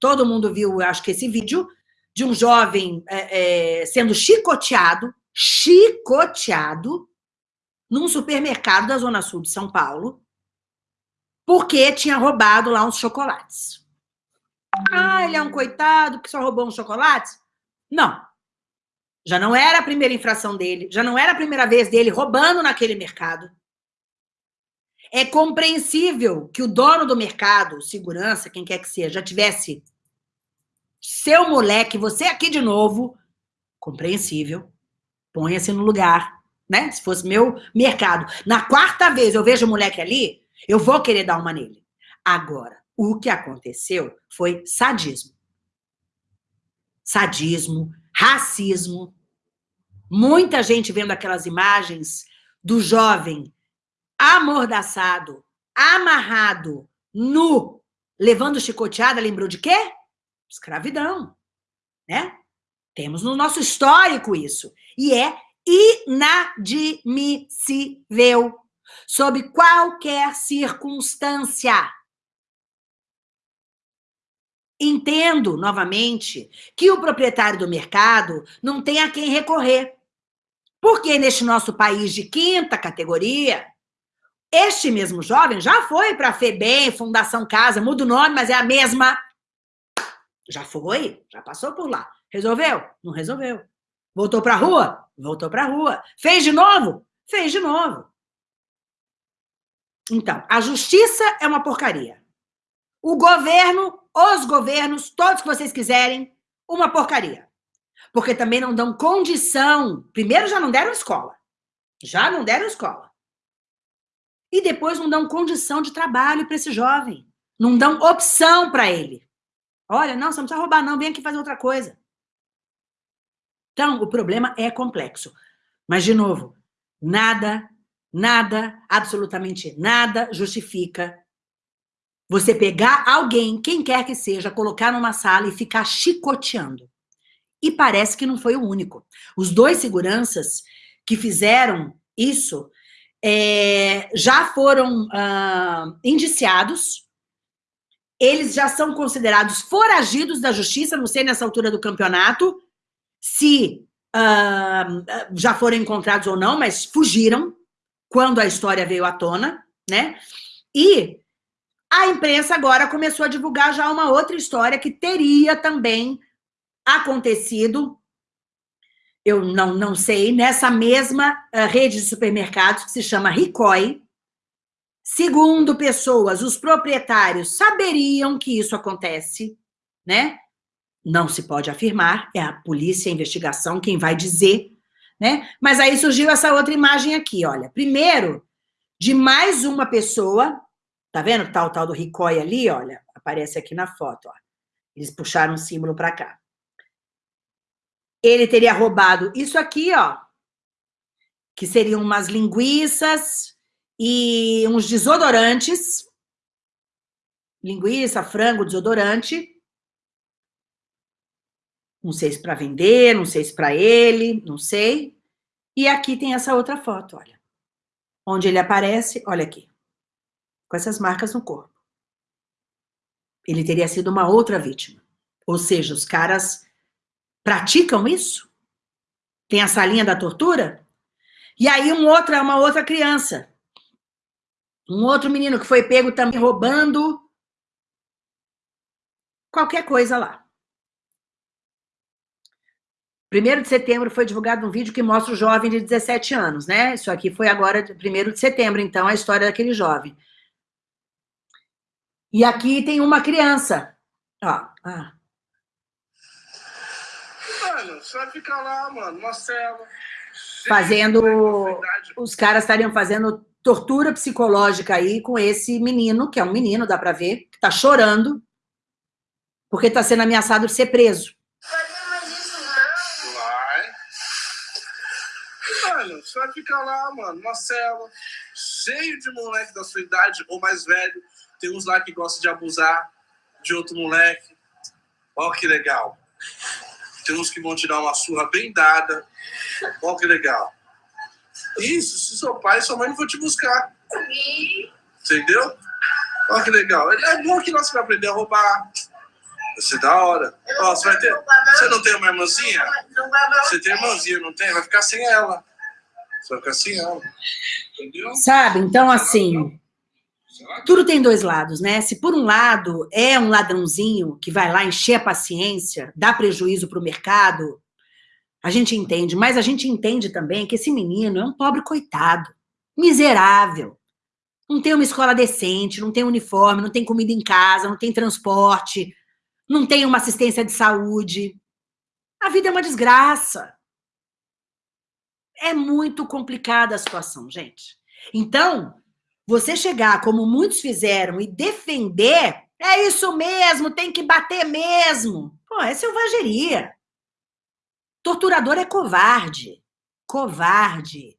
Todo mundo viu, acho que esse vídeo, de um jovem é, é, sendo chicoteado, chicoteado, num supermercado da Zona Sul de São Paulo, porque tinha roubado lá uns chocolates. Ah, ele é um coitado que só roubou uns chocolates? Não. Já não era a primeira infração dele, já não era a primeira vez dele roubando naquele mercado. É compreensível que o dono do mercado, segurança, quem quer que seja, já tivesse seu moleque, você aqui de novo, compreensível, ponha-se no lugar, né? Se fosse meu mercado. Na quarta vez eu vejo o moleque ali, eu vou querer dar uma nele. Agora, o que aconteceu foi sadismo. Sadismo, racismo. Muita gente vendo aquelas imagens do jovem amordaçado, amarrado, nu, levando chicoteada, lembrou de quê? Escravidão, né? Temos no nosso histórico isso. E é inadmissível, sob qualquer circunstância. Entendo, novamente, que o proprietário do mercado não tem a quem recorrer. Porque neste nosso país de quinta categoria, este mesmo jovem já foi para a FEBEM, Fundação Casa, muda o nome, mas é a mesma. Já foi, já passou por lá. Resolveu? Não resolveu. Voltou para a rua? Voltou para a rua. Fez de novo? Fez de novo. Então, a justiça é uma porcaria. O governo, os governos, todos que vocês quiserem, uma porcaria. Porque também não dão condição. Primeiro, já não deram escola. Já não deram escola e depois não dão condição de trabalho para esse jovem. Não dão opção para ele. Olha, não, você não precisa roubar, não, vem aqui fazer outra coisa. Então, o problema é complexo. Mas, de novo, nada, nada, absolutamente nada justifica você pegar alguém, quem quer que seja, colocar numa sala e ficar chicoteando. E parece que não foi o único. Os dois seguranças que fizeram isso é, já foram uh, indiciados, eles já são considerados foragidos da justiça, não sei nessa altura do campeonato, se uh, já foram encontrados ou não, mas fugiram quando a história veio à tona, né? E a imprensa agora começou a divulgar já uma outra história que teria também acontecido eu não, não sei, nessa mesma uh, rede de supermercados que se chama Ricoi, segundo pessoas, os proprietários saberiam que isso acontece, né? Não se pode afirmar, é a polícia, a investigação, quem vai dizer, né? Mas aí surgiu essa outra imagem aqui, olha. Primeiro, de mais uma pessoa, tá vendo tal, tal do Ricoi ali, olha, aparece aqui na foto, ó. Eles puxaram o símbolo para cá ele teria roubado isso aqui, ó, que seriam umas linguiças e uns desodorantes. Linguiça, frango, desodorante. Não sei se para vender, não sei se para ele, não sei. E aqui tem essa outra foto, olha. Onde ele aparece, olha aqui. Com essas marcas no corpo. Ele teria sido uma outra vítima. Ou seja, os caras praticam isso? Tem a salinha da tortura? E aí um outro, uma outra criança. Um outro menino que foi pego também roubando qualquer coisa lá. Primeiro de setembro foi divulgado um vídeo que mostra o jovem de 17 anos, né? Isso aqui foi agora, primeiro de setembro, então, a história daquele jovem. E aqui tem uma criança. Ó, Mano, você vai ficar lá, mano, Marcelo. Fazendo. Os caras estariam fazendo tortura psicológica aí com esse menino, que é um menino, dá pra ver, que tá chorando, porque tá sendo ameaçado de ser preso. Vai. Mano, você vai ficar lá, mano, Marcelo, cheio de moleque da sua idade ou mais velho. Tem uns lá que gostam de abusar de outro moleque. Olha que legal. Tem uns que vão te dar uma surra bem dada. Olha que legal. Isso, se seu pai e sua mãe não vão te buscar. Entendeu? Olha que legal. É bom que você vai aprender a roubar. Vai ser da hora. Ó, você vai ter. Você não tem uma irmãzinha? Você tem irmãzinha, não tem? Vai ficar sem ela. Você vai ficar sem ela. Entendeu? Sabe? Então, assim. Tudo tem dois lados, né? Se por um lado é um ladrãozinho que vai lá encher a paciência, dá prejuízo para o mercado, a gente entende, mas a gente entende também que esse menino é um pobre coitado, miserável. Não tem uma escola decente, não tem uniforme, não tem comida em casa, não tem transporte, não tem uma assistência de saúde. A vida é uma desgraça. É muito complicada a situação, gente. Então, você chegar, como muitos fizeram, e defender, é isso mesmo, tem que bater mesmo. Pô, é selvageria. Torturador é covarde. Covarde.